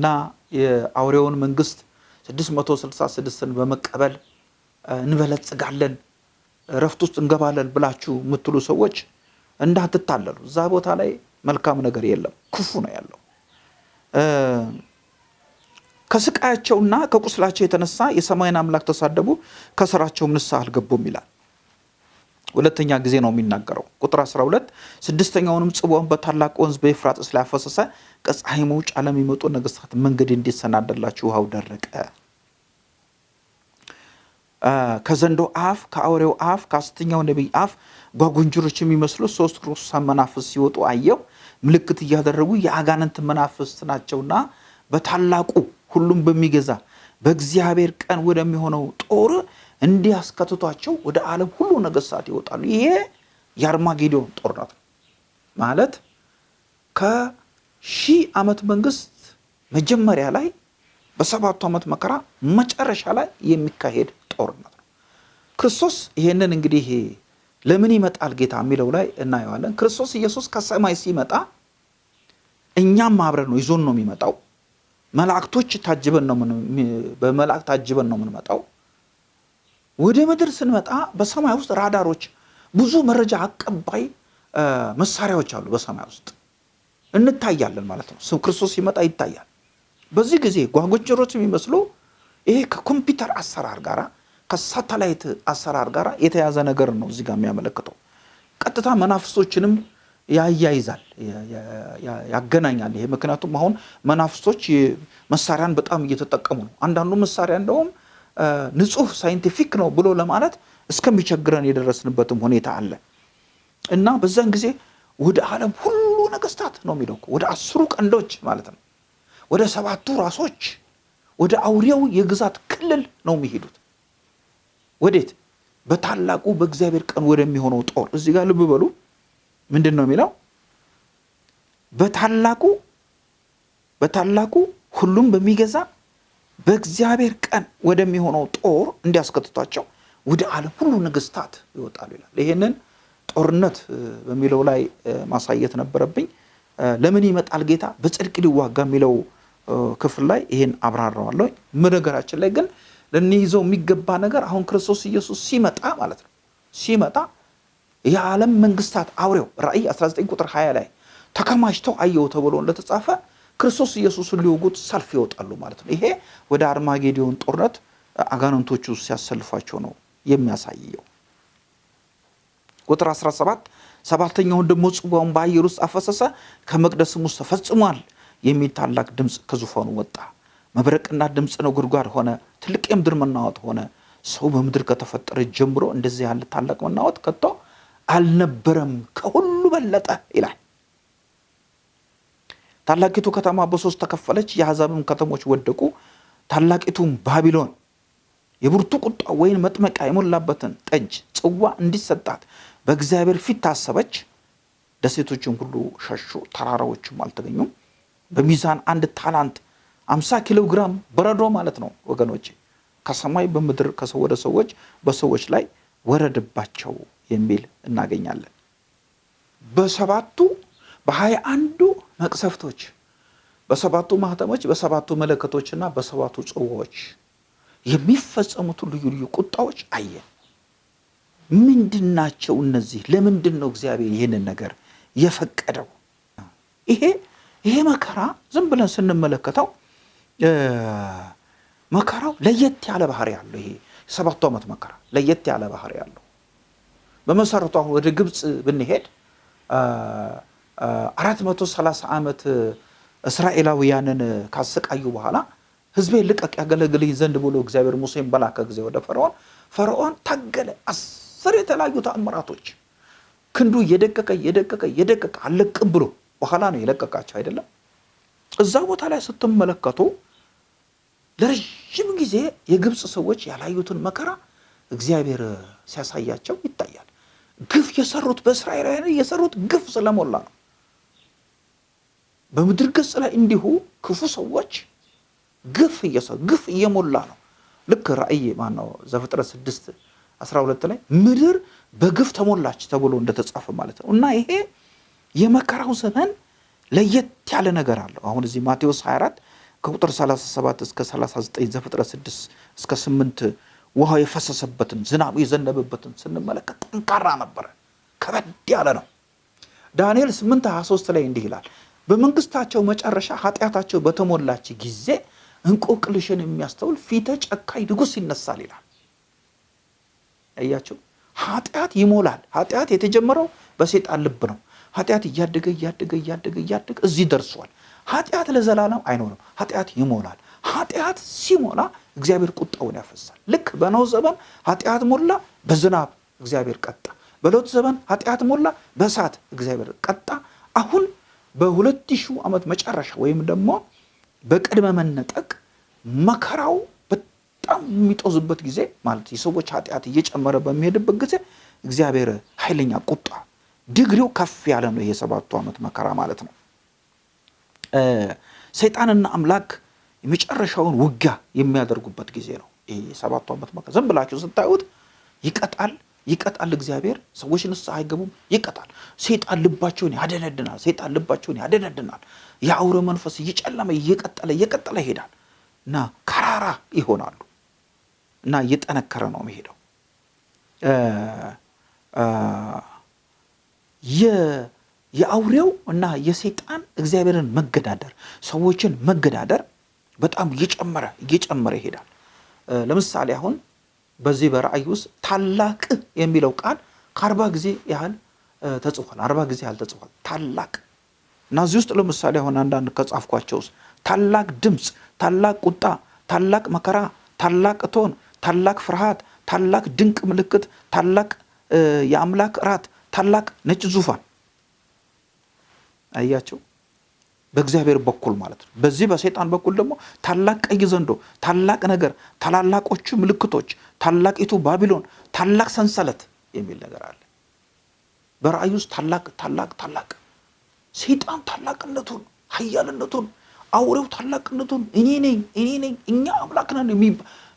እና የአውሬውን መንግስት 666ን በመቀበል እንበለጽጋለን እረፍት ውስጥ እንገባለን ብላችሁ የምትሉ ሰዎች እንዳትታለሉ። እዛ ቦታ ላይ መልካም ነገር የለም፣ ክፉ ነው ያለው። ከስቃያቸውና ከቁስላቸው የተነሳ የሰማይን አምላክ ተሳደቡ፣ ከስራቸውም ንስሐ አልገቡም ይላል። ሁለተኛ ጊዜ ነው የሚናገረው። ቁጥር 12 ስድስተኛውንም ጽዋውን በታላቅ ወንዝ በኤፍራጥስ ላይ አፈሰሰ፣ ከፀሐይ መውጫ ለሚመጡ ነገስታት መንገድ እንዲሰናደላችሁ ውሃው ደረቀ። ከዘንዶ አፍ፣ ከአውሬው አፍ፣ ከሐሰተኛው ነቢይ አፍ ጓጉንጅሮች የሚመስሉ ሶስት ርኩሳን መናፍስት ሲወጡ አየሁ። ምልክት እያደረጉ የአጋንንት መናፍስት ናቸውና በታላቁ ሁሉም በሚገዛ በእግዚአብሔር ቀን ወደሚሆነው ጦር እንዲያስከትቷቸው ወደ ዓለም ሁሉ ነገስታት ይወጣሉ። ይሄ የአርማጌዶን ጦርነት ነው ማለት ከሺህ ዓመት መንግስት መጀመሪያ ላይ በሰባቱ ዓመት መከራ መጨረሻ ላይ የሚካሄድ ጦርነት ነው። ክርስቶስ ይሄንን እንግዲህ ለምን ይመጣል ጌታ የሚለው ላይ እናየዋለን። ክርስቶስ ኢየሱስ ከሰማይ ሲመጣ እኛም አብረን ነው ይዞን ነው የሚመጣው። መላእክቶች ታጅበን ነው በመላእክት ታጅበን ነው የምንመጣው። ወደ ምድር ስንመጣ በሰማይ ውስጥ ራዳሮች፣ ብዙ መረጃ አቀባይ መሳሪያዎች አሉ። በሰማይ ውስጥ እንታያለን ማለት ነው። ክርስቶስ ሲመጣ ይታያል። በዚህ ጊዜ ጓጉንቸሮች የሚመስሉ ይሄ ከኮምፒውተር አሰራር ጋራ ከሳተላይት አሰራር ጋር የተያዘ ነገር ነው እዚህ ጋር የሚያመለክተው። ቀጥታ መናፍስቶችንም ያያይዛል፣ ያገናኛል። ይሄ ምክንያቱም አሁን መናፍስቶች መሳሪያን በጣም እየተጠቀሙ ነው። አንዳንዱ መሳሪያ እንደውም ንጹህ scientific ነው ብሎ ለማለት እስከሚቸግረን የደረስንበትም ሁኔታ አለ እና በዛን ጊዜ ወደ ዓለም ሁሉ ነገስታት ነው የሚለው ወደ አስሩ ቀንዶች ማለት ነው ወደ ሰባቱ ራሶች ወደ አውሬው የግዛት ክልል ነው የሚሄዱት። ወዴት? በታላቁ በእግዚአብሔር ቀን ወደሚሆነው ጦር። እዚህ ጋር ልብ በሉ። ምንድን ነው የሚለው? በታላቁ በታላቁ ሁሉም በሚገዛ በእግዚአብሔር ቀን ወደሚሆነው ጦር እንዲያስከትቷቸው ወደ ዓለም ሁሉ ነገስታት ይወጣሉ ይላል። ይሄንን ጦርነት በሚለው ላይ ማሳየት ነበረብኝ። ለምን ይመጣል ጌታ በጽድቅ ሊዋጋ የሚለው ክፍል ላይ ይሄን አብራራዋለሁ። ነገራችን ላይ ግን ልንይዘው የሚገባ ነገር አሁን ክርስቶስ ኢየሱስ ሲመጣ ማለት ነው ሲመጣ የዓለም መንግስታት አውሬው ራእይ 19 ቁጥር 20 ላይ ተከማችተው አየው ተብሎ እንደተጻፈ ክርስቶስ ኢየሱስን ሊወጉት ሰልፍ ይወጣሉ ማለት ነው። ይሄ ወደ አርማጌዲዮን ጦርነት አጋንንቶቹ ሲያሰልፏቸው ነው የሚያሳየው። ቁጥር 17 ሰባተኛውን ደግሞ ጽዋውን በአየር ውስጥ አፈሰሰ፣ ከመቅደስም ውስጥ ተፈጽሟል የሚል ታላቅ ድምፅ ከዙፋኑ ወጣ። መብረቅና ድምፅ ነጎድጓድ ሆነ፣ ትልቅ የምድር መናወጥ ሆነ። ሰው በምድር ከተፈጠረ ጀምሮ እንደዚህ ያለ ታላቅ መናወጥ ከቶ አልነበረም፣ ከሁሉ በለጠ ይላል። ታላቂቱ ከተማ በሶስት ተከፈለች፣ የአሕዛብም ከተሞች ወደቁ። ታላቂቱም ባቢሎን የብርቱ ቁጣ ወይን መጥመቂያ የሞላበትን ጠጅ ጽዋ እንዲሰጣት በእግዚአብሔር ፊት ታሰበች። ደሴቶችም ሁሉ ሸሹ፣ ተራራዎችም አልተገኙም። በሚዛን አንድ ታላንት አምሳ ኪሎ ግራም በረዶ ማለት ነው ወገኖቼ፣ ከሰማይ በምድር ከሰው ወደ ሰዎች በሰዎች ላይ ወረድባቸው የሚል እናገኛለን። በሰባቱ በሀያ አንዱ መቅሰፍቶች በሰባቱ ማህተሞች በሰባቱ መለከቶችና በሰባቱ ጽዋዎች የሚፈጸሙትን ልዩ ልዩ ቁጣዎች አየን። ምንድን ናቸው እነዚህ? ለምንድን ነው እግዚአብሔር ይህንን ነገር የፈቀደው? ይሄ ይሄ መከራ ዝም ብለን ስንመለከተው መከራው ለየት ያለ ባህሪ ያለው ይሄ የሰባቱ ዓመት መከራ ለየት ያለ ባህሪ ያለው በመሰረቱ አሁን ወደ ግብፅ ብንሄድ አራት መቶ ሰላሳ ዓመት እስራኤላውያንን ካሰቃዩ በኋላ ሕዝቤን ልቀቅ ያገለግልኝ ዘንድ ብሎ እግዚአብሔር ሙሴን በላከ ጊዜ ወደ ፈርዖን ፈርዖን ታገለ። አስር የተለያዩ ተአምራቶች ክንዱ እየደቀቀ እየደቀቀ እየደቀቀ አለቅም ብሎ በኋላ ነው የለቀቃቸው አይደለም። እዛ ቦታ ላይ ስትመለከቱ ለረዥም ጊዜ የግብፅ ሰዎች ያላዩትን መከራ እግዚአብሔር ሲያሳያቸው ይታያል። ግፍ የሰሩት በእስራኤላውያን የሰሩት ግፍ ስለሞላ ነው። በምድር ገጽ ላይ እንዲሁ ክፉ ሰዎች ግፍ እየሰሩ ግፍ እየሞላ ነው። ልክ ራእይ ማነው ዘፍጥረት ስድስት አስራ ሁለት ላይ ምድር በግፍ ተሞላች ተብሎ እንደተጻፈ ማለት ነው። እና ይሄ የመከራው ዘመን ለየት ያለ ነገር አለው። አሁን እዚህ ማቴዎስ 24 ከቁጥር 37 እስከ 39 ዘፍጥረት 6 እስከ 8 ውሃው የፈሰሰበትን ዝናቡ የዘነበበትን ስንመለከት ጠንካራ ነበረ፣ ከበድ ያለ ነው። ዳንኤል 8 23 ላይ እንዲህ ይላል፣ በመንግስታቸው መጨረሻ ኃጢአታቸው በተሞላች ጊዜ እንቆቅልሽን የሚያስተውል ፊተ ጨካኝ ንጉሥ ይነሳል ይላል። አያቸው ኃጢአት ይሞላል። ኃጢአት የተጀመረው በሴጣን ልብ ነው። ኃጢአት እያደገ እያደገ እያደገ እያደገ እዚህ ደርሷል። ኃጢአት ለዘላለም አይኖርም። ኃጢአት ይሞላል። ኃጢአት ሲሞላ እግዚአብሔር ቁጣውን ያፈሳል። ልክ በኖህ ዘመን ኃጢአት ሞላ፣ በዝናብ እግዚአብሔር ቀጣ። በሎጥ ዘመን ኃጢአት ሞላ፣ በእሳት እግዚአብሔር ቀጣ። አሁን በሁለት ሺህ ዓመት መጨረሻ ወይም ደግሞ በቅድመ መነጠቅ መከራው በጣም የሚጦዝበት ጊዜ ማለት የሰዎች ኃጢአት እየጨመረ በሚሄድበት ጊዜ እግዚአብሔር ኃይለኛ ቁጣ ድግሪው ከፍ ያለ ነው። ይሄ ሰባቱ ዓመት መከራ ማለት ነው። ሰይጣንና አምላክ የመጨረሻውን ውጊያ የሚያደርጉበት ጊዜ ነው። ይሄ የሰባቱ ዓመት መከራ ዝም ብላችሁ ስታዩት ይቀጣል ይቀጣል። እግዚአብሔር ሰዎች ንስሐ አይገቡም፣ ይቀጣል። ሰይጣን ልባቸውን ያደነድናል። ሰይጣን ልባቸውን ያደነድናል። የአውሬ መንፈስ እየጨለመ እየቀጠለ እየቀጠለ ይሄዳል እና ከራራ ይሆናሉ እና እየጠነከረ ነው የሚሄደው። የአውሬው እና የሰይጣን እግዚአብሔርን መገዳደር ሰዎችን መገዳደር በጣም እየጨመረ እየጨመረ ይሄዳል። ለምሳሌ አሁን በዚህ በራእይ ውስጥ ታላቅ የሚለው ቃል ከአርባ ጊዜ ያህል ተጽፏል። አርባ ጊዜ ያህል ተጽፏል። ታላቅ እና እዚህ ውስጥ ለምሳሌ አሁን አንዳንድ ከጻፍኳቸው ውስጥ ታላቅ ድምፅ፣ ታላቅ ቁጣ፣ ታላቅ መከራ፣ ታላቅ እቶን፣ ታላቅ ፍርሃት፣ ታላቅ ድንቅ ምልክት፣ ታላቅ የአምላክ እራት፣ ታላቅ ነጭ ዙፋን አያቸው። በእግዚአብሔር በኩል ማለት ነው። በዚህ በሰይጣን በኩል ደግሞ ታላቅ ቀይ ዘንዶ፣ ታላቅ ነገር፣ ታላላቆቹ ምልክቶች፣ ታላቂቱ ባቢሎን፣ ታላቅ ሰንሰለት የሚል ነገር አለ። በራእይ ውስጥ ታላቅ ታላቅ ታላቅ ሰይጣን ታላቅነቱን፣ ኃያልነቱን፣ አውሬው ታላቅነቱን እኔ ነኝ እኔ ነኝ እኛ አምላክ ነን የሚ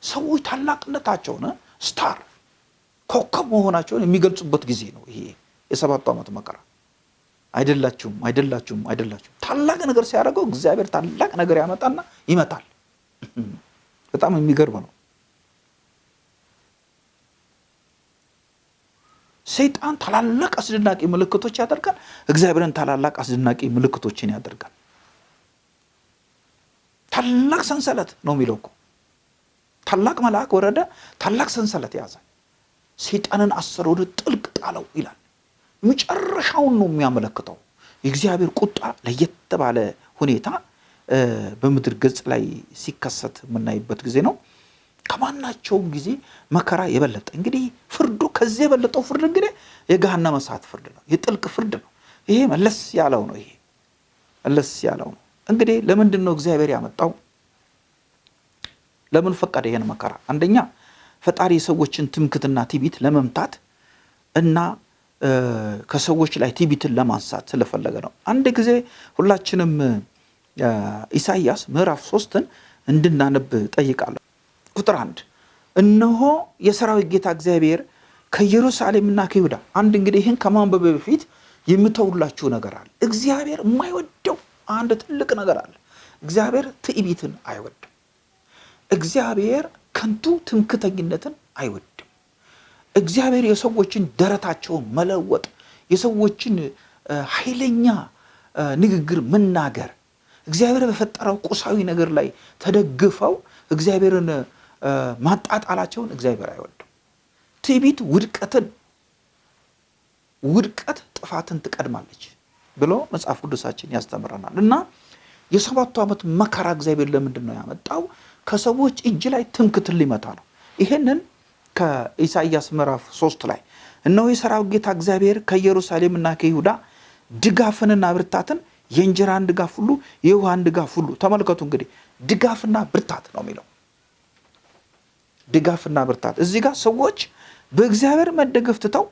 ሰዎች ታላቅነታቸውን ስታር ኮከብ መሆናቸውን የሚገልጹበት ጊዜ ነው። ይሄ የሰባቱ ዓመት መከራ አይደላችሁም አይደላችሁም አይደላችሁም። ታላቅ ነገር ሲያደርገው እግዚአብሔር ታላቅ ነገር ያመጣና ይመታል። በጣም የሚገርም ነው። ሰይጣን ታላላቅ አስደናቂ ምልክቶች ያደርጋል። እግዚአብሔርን ታላላቅ አስደናቂ ምልክቶችን ያደርጋል። ታላቅ ሰንሰለት ነው የሚለው እኮ ታላቅ መልአክ ወረደ፣ ታላቅ ሰንሰለት ያዘ፣ ሰይጣንን አሰረ፣ ወደ ጥልቅ ጣለው ይላል። መጨረሻውን ነው የሚያመለክተው። የእግዚአብሔር ቁጣ ለየት ባለ ሁኔታ በምድር ገጽ ላይ ሲከሰት የምናይበት ጊዜ ነው። ከማናቸውም ጊዜ መከራ የበለጠ እንግዲህ ፍርዱ ከዚህ የበለጠው ፍርድ እንግዲህ የገሃነመ እሳት ፍርድ ነው፣ የጥልቅ ፍርድ ነው። ይሄ መለስ ያለው ነው። ይሄ መለስ ያለው ነው። እንግዲህ ለምንድን ነው እግዚአብሔር ያመጣው? ለምን ፈቀደ ይሄን መከራ? አንደኛ ፈጣሪ የሰዎችን ትምክትና ትዕቢት ለመምታት እና ከሰዎች ላይ ትዕቢትን ለማንሳት ስለፈለገ ነው። አንድ ጊዜ ሁላችንም ኢሳይያስ ምዕራፍ ሶስትን እንድናነብ ጠይቃለሁ። ቁጥር አንድ እነሆ የሰራዊት ጌታ እግዚአብሔር ከኢየሩሳሌምና ከይሁዳ አንድ እንግዲህ ይህን ከማንበብ በፊት የምተውላችሁ ነገር አለ። እግዚአብሔር የማይወደው አንድ ትልቅ ነገር አለ። እግዚአብሔር ትዕቢትን አይወድም። እግዚአብሔር ከንቱ ትምክተኝነትን አይወድም። እግዚአብሔር የሰዎችን ደረታቸውን መለወጥ፣ የሰዎችን ኃይለኛ ንግግር መናገር፣ እግዚአብሔር በፈጠረው ቁሳዊ ነገር ላይ ተደግፈው እግዚአብሔርን ማጣጣላቸውን እግዚአብሔር አይወድም። ትዕቢት ውድቀትን ውድቀት ጥፋትን ትቀድማለች ብሎ መጽሐፍ ቅዱሳችን ያስተምረናል። እና የሰባቱ ዓመት መከራ እግዚአብሔር ለምንድን ነው ያመጣው? ከሰዎች እጅ ላይ ትምክትን ሊመታ ነው። ይሄንን ከኢሳይያስ ምዕራፍ ሶስት ላይ እነሆ የሰራዊት ጌታ እግዚአብሔር ከኢየሩሳሌምና ከይሁዳ ድጋፍንና ብርታትን የእንጀራን ድጋፍ ሁሉ የውሃን ድጋፍ ሁሉ ተመልከቱ። እንግዲህ ድጋፍና ብርታት ነው የሚለው ድጋፍና ብርታት። እዚህ ጋር ሰዎች በእግዚአብሔር መደገፍ ትተው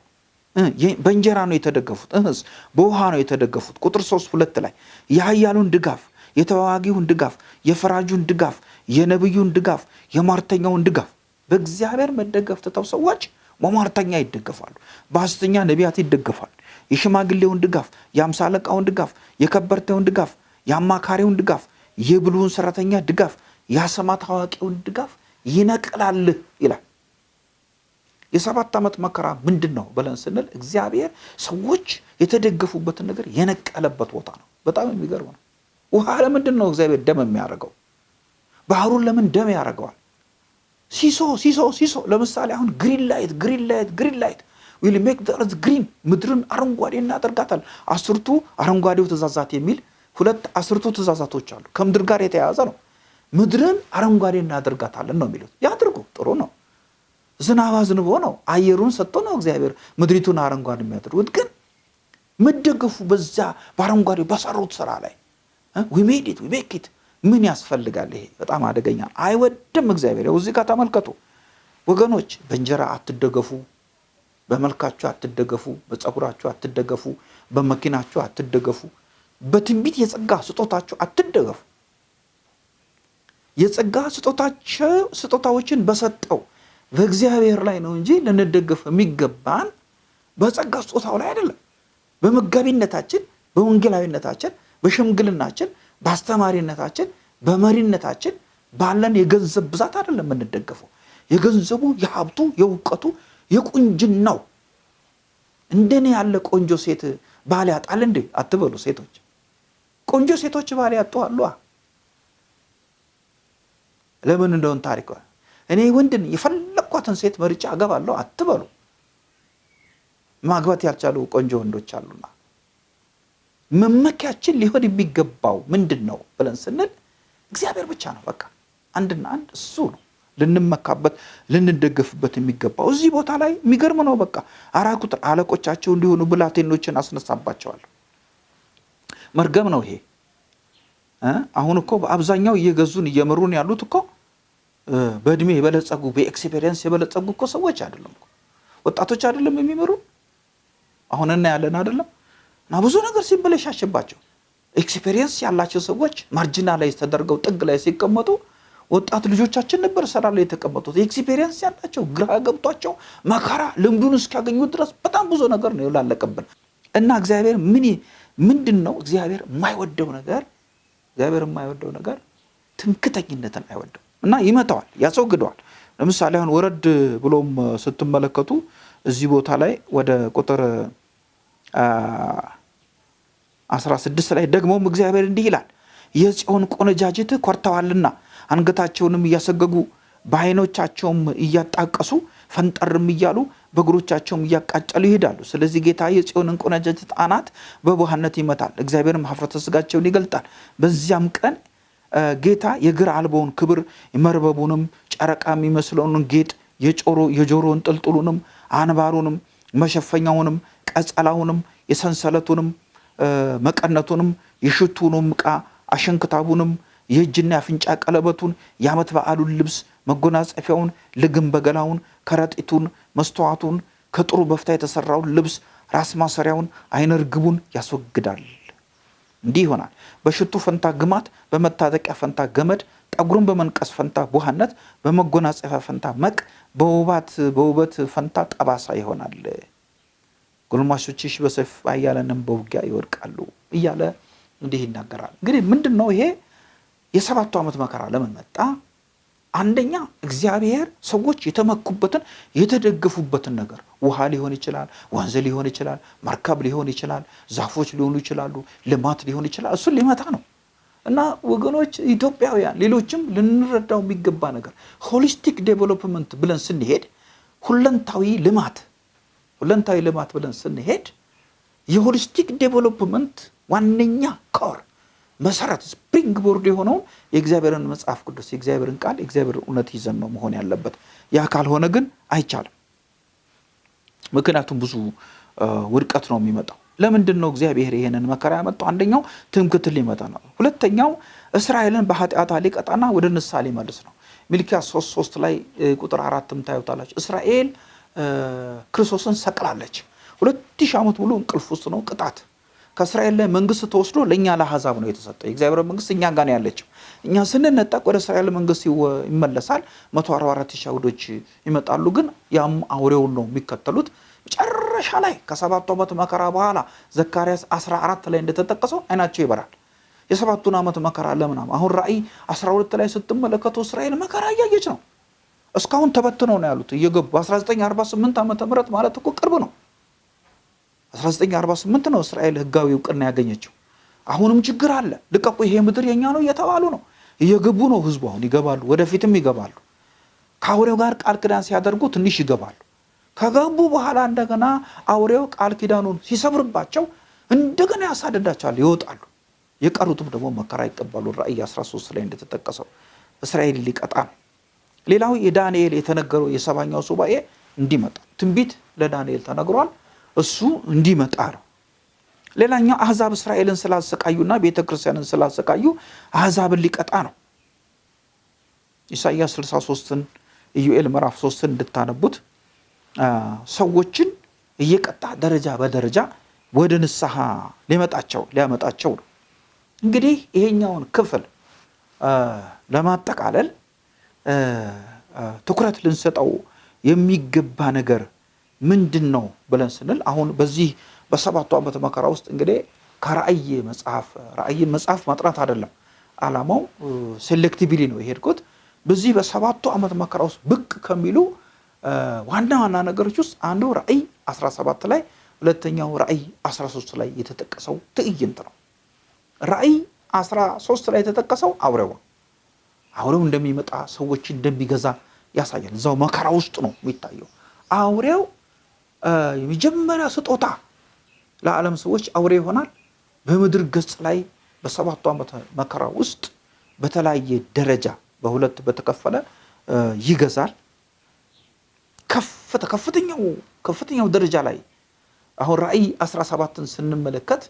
በእንጀራ ነው የተደገፉት፣ እህስ በውሃ ነው የተደገፉት። ቁጥር ሶስት ሁለት ላይ የኃያሉን ድጋፍ፣ የተዋጊውን ድጋፍ፣ የፈራጁን ድጋፍ፣ የነቢዩን ድጋፍ፣ የሟርተኛውን ድጋፍ በእግዚአብሔር መደገፍ ትተው ሰዎች በሟርተኛ ይደገፋሉ፣ በሐሰተኛ ነቢያት ይደገፋሉ። የሽማግሌውን ድጋፍ፣ የአምሳ አለቃውን ድጋፍ፣ የከበርቴውን ድጋፍ፣ የአማካሪውን ድጋፍ፣ የብልሁን ሰራተኛ ድጋፍ፣ የአሰማት አዋቂውን ድጋፍ ይነቅላል ይላል። የሰባት ዓመት መከራ ምንድን ነው ብለን ስንል እግዚአብሔር ሰዎች የተደገፉበትን ነገር የነቀለበት ቦታ ነው። በጣም የሚገርም ነው። ውሃ ለምንድን ነው እግዚአብሔር ደም የሚያደርገው? ባህሩን ለምን ደም ያደርገዋል? ሲሶ ሲሶ ሲሶ ለምሳሌ አሁን green light green light green light will make the earth green ምድርን አረንጓዴ እናደርጋታል። አስርቱ አረንጓዴው ትእዛዛት የሚል ሁለት አስርቱ ትእዛዛቶች አሉ። ከምድር ጋር የተያያዘ ነው። ምድርን አረንጓዴ እናደርጋታለን ነው የሚሉት። ያድርጉ፣ ጥሩ ነው። ዝናብ አዝንቦ ነው አየሩን ሰጥቶ ነው እግዚአብሔር ምድሪቱን አረንጓዴ የሚያደርጉት። ግን መደገፉ በዛ በአረንጓዴ በሰሩት ስራ ላይ ዊሜዲት ዊሜኪት ምን ያስፈልጋል? ይሄ በጣም አደገኛ አይወድም እግዚአብሔር። ያው እዚህ ጋር ተመልከቱ ወገኖች፣ በእንጀራ አትደገፉ፣ በመልካችሁ አትደገፉ፣ በፀጉራችሁ አትደገፉ፣ በመኪናችሁ አትደገፉ፣ በትንቢት የጸጋ ስጦታችሁ አትደገፉ። የጸጋ ስጦታዎችን በሰጠው በእግዚአብሔር ላይ ነው እንጂ ልንደገፍ የሚገባን በጸጋ ስጦታው ላይ አይደለም። በመጋቢነታችን፣ በወንጌላዊነታችን፣ በሽምግልናችን፣ በአስተማሪነታችን፣ በመሪነታችን ባለን የገንዘብ ብዛት አይደለም የምንደገፈው። የገንዘቡ፣ የሀብቱ፣ የእውቀቱ፣ የቁንጅናው እንደኔ ያለ ቆንጆ ሴት ባል ያጣል እንዴ አትበሉ ሴቶች። ቆንጆ ሴቶች ባል ያጡ አሉ። ለምን እንደሆን ታሪክ እኔ ወንድን የፈለግኳትን ሴት መርጫ አገባለሁ አትበሉ። ማግባት ያልቻሉ ቆንጆ ወንዶች አሉና መመኪያችን ሊሆን የሚገባው ምንድን ነው ብለን ስንል እግዚአብሔር ብቻ ነው። በቃ አንድና አንድ እሱ ነው ልንመካበት ልንደገፍበት የሚገባው። እዚህ ቦታ ላይ የሚገርም ነው። በቃ አራት ቁጥር አለቆቻቸው እንዲሆኑ ብላቴኖችን አስነሳባቸዋለሁ። መርገም ነው ይሄ። አሁን እኮ በአብዛኛው እየገዙን እየመሩን ያሉት እኮ በእድሜ የበለጸጉ በ experience የበለጸጉ እኮ ሰዎች አይደለም ወጣቶች አይደለም የሚመሩ አሁን እናያለን አይደለም እና ብዙ ነገር ሲበለሻሽባቸው experience ያላቸው ሰዎች margin ላይ ተደርገው ጥግ ላይ ሲቀመጡ ወጣት ልጆቻችን ነበር ስራ ላይ የተቀመጡት። experience ያላቸው ግራ ገብቷቸው መከራ ልምዱን እስኪያገኙ ድረስ በጣም ብዙ ነገር ነው የላለቀብን። እና እግዚአብሔር ምን ምንድን ነው እግዚአብሔር የማይወደው ነገር እግዚአብሔር የማይወደው ነገር ትምክተኝነትን አይወደው እና ይመታዋል፣ ያስወግደዋል። ለምሳሌ አሁን ወረድ ብሎም ስትመለከቱ እዚህ ቦታ ላይ ወደ ቁጥር 16 ላይ ደግሞም እግዚአብሔር እንዲህ ይላል፣ የጽዮን ቆነጃጅት ኮርተዋልና አንገታቸውንም እያሰገጉ በዓይኖቻቸውም እያጣቀሱ ፈንጠርም እያሉ በእግሮቻቸውም እያቃጨሉ ይሄዳሉ። ስለዚህ ጌታ የጽዮንን ቆነጃጅት አናት በቡሃነት ይመታል፣ እግዚአብሔርም ኀፍረተ ሥጋቸውን ይገልጣል። በዚያም ቀን ጌታ የግር አልበውን ክብር መርበቡንም ጨረቃ የሚመስለውን ጌጥ የጆሮን ጥልጥሉንም አንባሩንም መሸፈኛውንም ቀጸላውንም የሰንሰለቱንም መቀነቱንም የሽቱንም ዕቃ አሸንክታቡንም የእጅና የአፍንጫ ቀለበቱን የዓመት በዓሉን ልብስ መጎናጸፊያውን ልግም በገላውን ከረጢቱን መስተዋቱን ከጥሩ በፍታ የተሰራውን ልብስ ራስ ማሰሪያውን አይነ ርግቡን ያስወግዳል። እንዲህ ይሆናል። በሽቱ ፈንታ ግማት፣ በመታጠቂያ ፈንታ ገመድ፣ ጠጉሩን በመንቀስ ፈንታ ቡሃነት፣ በመጎናጸፊያ ፈንታ መቅ፣ በውባት በውበት ፈንታ ጠባሳ ይሆናል። ጎልማሶችሽ በሰይፍ ኃያላንም በውጊያ ይወድቃሉ እያለ እንዲህ ይናገራል። እንግዲህ ምንድን ነው ይሄ የሰባቱ ዓመት መከራ ለምን መጣ? አንደኛ እግዚአብሔር ሰዎች የተመኩበትን የተደገፉበትን ነገር ውሃ ሊሆን ይችላል፣ ወንዝ ሊሆን ይችላል፣ መርከብ ሊሆን ይችላል፣ ዛፎች ሊሆኑ ይችላሉ፣ ልማት ሊሆን ይችላል። እሱን ሊመታ ነው እና ወገኖች ኢትዮጵያውያን፣ ሌሎችም ልንረዳው የሚገባ ነገር holistic development ብለን ስንሄድ ሁለንታዊ ልማት ሁለንታዊ ልማት ብለን ስንሄድ የ holistic development ዋነኛ core መሰረት springboard የሆነውን የእግዚአብሔርን መጽሐፍ ቅዱስ የእግዚአብሔርን ቃል የእግዚአብሔርን እውነት ይዘን ነው መሆን ያለበት። ያ ካልሆነ ግን አይቻልም። ምክንያቱም ብዙ ውድቀት ነው የሚመጣው። ለምንድን ነው እግዚአብሔር ይሄንን መከራ ያመጣው? አንደኛው ትምክህትን ሊመታ ነው። ሁለተኛው እስራኤልን በኃጢአቷ ሊቀጣና ወደ ንስሐ ሊመልስ ነው። ሚልኪያስ ሶስት ሶስት ላይ ቁጥር አራትም ታዩታላችሁ። እስራኤል ክርስቶስን ሰቅላለች። ሁለት ሺህ ዓመት ሙሉ እንቅልፍ ውስጥ ነው ቅጣት ከእስራኤል ላይ መንግስት ተወስዶ ለእኛ ለአሕዛብ ነው የተሰጠው። የእግዚአብሔር መንግስት እኛ ጋር ነው ያለችው። እኛ ስንነጠቅ ወደ እስራኤል መንግስት ይመለሳል። መቶ አርባ አራት ሺህ አይሁዶች ይመጣሉ። ግን ያም አውሬውን ነው የሚከተሉት። መጨረሻ ላይ ከሰባቱ ዓመት መከራ በኋላ ዘካርያስ 14 ላይ እንደተጠቀሰው አይናቸው ይበራል። የሰባቱን ዓመት መከራ ለምናም አሁን ራእይ 12 ላይ ስትመለከቱ እስራኤል መከራ እያየች ነው። እስካሁን ተበትነው ነው ያሉት እየገቡ 1948 ዓመተ ምህረት ማለት እኮ ቅርብ ነው። 1948 ነው እስራኤል ህጋዊ እውቅና ያገኘችው። አሁንም ችግር አለ። ልቀቁ፣ ይሄ ምድር የኛ ነው እየተባሉ ነው። እየገቡ ነው ህዝቡ። አሁን ይገባሉ፣ ወደፊትም ይገባሉ። ከአውሬው ጋር ቃል ኪዳን ሲያደርጉ ትንሽ ይገባሉ። ከገቡ በኋላ እንደገና አውሬው ቃል ኪዳኑን ሲሰብርባቸው እንደገና ያሳድዳቸዋል፣ ይወጣሉ። የቀሩትም ደግሞ መከራ ይቀባሉ። ራእይ 13 ላይ እንደተጠቀሰው እስራኤል ሊቀጣ ነው። ሌላው የዳንኤል የተነገረው የሰባኛው ሱባኤ እንዲመጣ ትንቢት ለዳንኤል ተነግሯል። እሱ እንዲመጣ ነው። ሌላኛው አህዛብ እስራኤልን ስላሰቃዩና ቤተ ክርስቲያንን ስላሰቃዩ አህዛብን ሊቀጣ ነው። ኢሳይያስ 63ን ኢዩኤል ምዕራፍ 3ን እንድታነቡት ሰዎችን እየቀጣ ደረጃ በደረጃ ወደ ንስሐ ሊመጣቸው ሊያመጣቸው ነው። እንግዲህ ይሄኛውን ክፍል ለማጠቃለል ትኩረት ልንሰጠው የሚገባ ነገር ምንድን ነው ብለን ስንል አሁን በዚህ በሰባቱ ዓመት መከራ ውስጥ እንግዲህ ከራእይ መጽሐፍ ራእይን መጽሐፍ ማጥናት አይደለም ዓላማው፣ ሴሌክቲቪሊ ነው የሄድኩት። በዚህ በሰባቱ ዓመት መከራ ውስጥ ብቅ ከሚሉ ዋና ዋና ነገሮች ውስጥ አንዱ ራእይ 17 ላይ፣ ሁለተኛው ራእይ 13 ላይ የተጠቀሰው ትዕይንት ነው። ራእይ 13 ላይ የተጠቀሰው አውሬው ነው። አውሬው እንደሚመጣ ሰዎች እንደሚገዛ ያሳያል። እዛው መከራ ውስጥ ነው የሚታየው። አውሬው የመጀመሪያ ስጦታ ለዓለም ሰዎች አውሬ ይሆናል። በምድር ገጽ ላይ በሰባቱ ዓመት መከራ ውስጥ በተለያየ ደረጃ በሁለት በተከፈለ ይገዛል። ከፍተ ከፍተኛው ከፍተኛው ደረጃ ላይ አሁን ራእይ 17ን ስንመለከት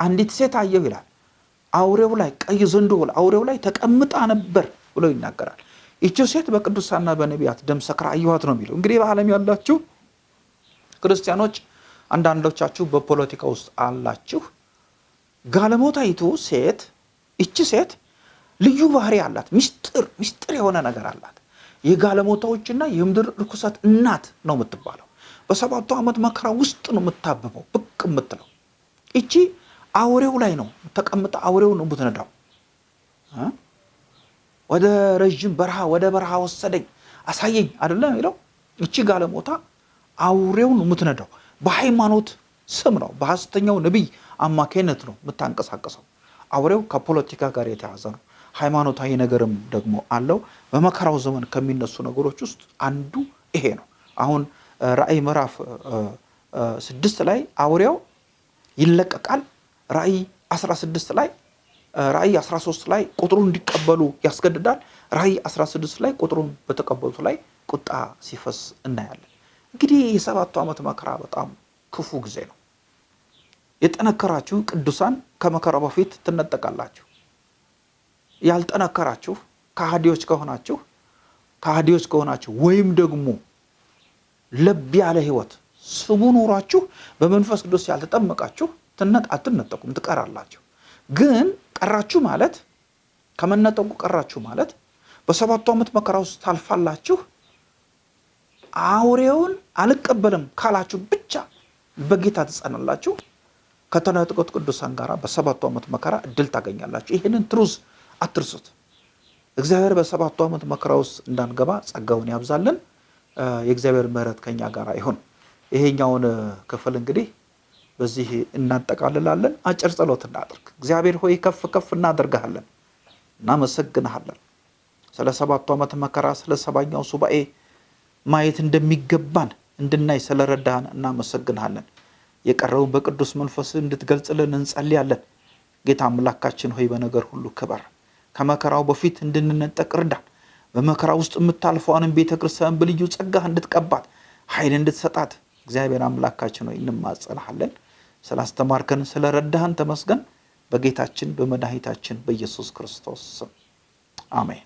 አንዲት ሴት አየሁ ይላል። አውሬው ላይ ቀይ ዘንዶ አውሬው ላይ ተቀምጣ ነበር ብሎ ይናገራል። ይቺው ሴት በቅዱሳና በነቢያት ደም ሰክራ አየኋት ነው የሚለው። እንግዲህ በዓለም ያላችሁ ክርስቲያኖች አንዳንዶቻችሁ በፖለቲካ ውስጥ አላችሁ። ጋለሞታይቱ ሴት ይቺ ሴት ልዩ ባህሪ አላት። ሚስጥር ሚስጥር የሆነ ነገር አላት። የጋለሞታዎችና የምድር ርኩሰት እናት ነው የምትባለው። በሰባቱ ዓመት መከራ ውስጥ ነው የምታብበው ብቅ የምትለው ይቺ አውሬው ላይ ነው ተቀምጣ አውሬው ነው የምትነዳው። ወደ ረዥም በረሃ ወደ በረሃ ወሰደኝ አሳየኝ አይደለም የሚለው። እቺ ጋለሞታ አውሬው ነው የምትነዳው። በሃይማኖት ስም ነው በሐሰተኛው ነቢይ አማካይነት ነው የምታንቀሳቀሰው። አውሬው ከፖለቲካ ጋር የተያዘ ነው። ሃይማኖታዊ ነገርም ደግሞ አለው። በመከራው ዘመን ከሚነሱ ነገሮች ውስጥ አንዱ ይሄ ነው። አሁን ራእይ ምዕራፍ ስድስት ላይ አውሬው ይለቀቃል። ራእይ 16 ላይ ራእይ 13 ላይ ቁጥሩን እንዲቀበሉ ያስገድዳል። ራእይ 16 ላይ ቁጥሩን በተቀበሉት ላይ ቁጣ ሲፈስ እናያለን። እንግዲህ የሰባቱ ዓመት መከራ በጣም ክፉ ጊዜ ነው። የጠነከራችሁ ቅዱሳን ከመከራው በፊት ትነጠቃላችሁ። ያልጠነከራችሁ ከሃዲዎች ከሆናችሁ ከሃዲዎች ከሆናችሁ ወይም ደግሞ ለብ ያለ ሕይወት ስቡ ኖሯችሁ በመንፈስ ቅዱስ ያልተጠመቃችሁ አትነጠቁም፣ ትቀራላችሁ። ግን ቀራችሁ ማለት ከመነጠቁ ቀራችሁ ማለት በሰባቱ ዓመት መከራ ውስጥ ታልፋላችሁ። አውሬውን አልቀበልም ካላችሁ ብቻ በጌታ ትጸናላችሁ። ከተነጠቁት ቅዱሳን ጋር በሰባቱ ዓመት መከራ እድል ታገኛላችሁ። ይህንን ትሩዝ አትርሱት። እግዚአብሔር በሰባቱ ዓመት መከራ ውስጥ እንዳንገባ ጸጋውን ያብዛልን። የእግዚአብሔር ምሕረት ከኛ ጋር ይሁን። ይሄኛውን ክፍል እንግዲህ በዚህ እናጠቃልላለን። አጭር ጸሎት እናድርግ። እግዚአብሔር ሆይ ከፍ ከፍ እናደርግሃለን፣ እናመሰግንሃለን ስለ ሰባቱ ዓመት መከራ፣ ስለ ሰባኛው ሱባኤ ማየት እንደሚገባን እንድናይ ስለረዳህን እናመሰግንሃለን። የቀረውን በቅዱስ መንፈስ እንድትገልጽልን እንጸልያለን። ጌታ አምላካችን ሆይ በነገር ሁሉ ክበር። ከመከራው በፊት እንድንነጠቅ እርዳን። በመከራ ውስጥ የምታልፈዋንም ቤተ ክርስቲያን በልዩ ጸጋህ እንድትቀባት ኃይል እንድትሰጣት እግዚአብሔር አምላካችን ሆይ እንማጸናሃለን። ስላስተማርከን ስለረዳህን ተመስገን። በጌታችን በመድኃኒታችን በኢየሱስ ክርስቶስ ስም አሜን።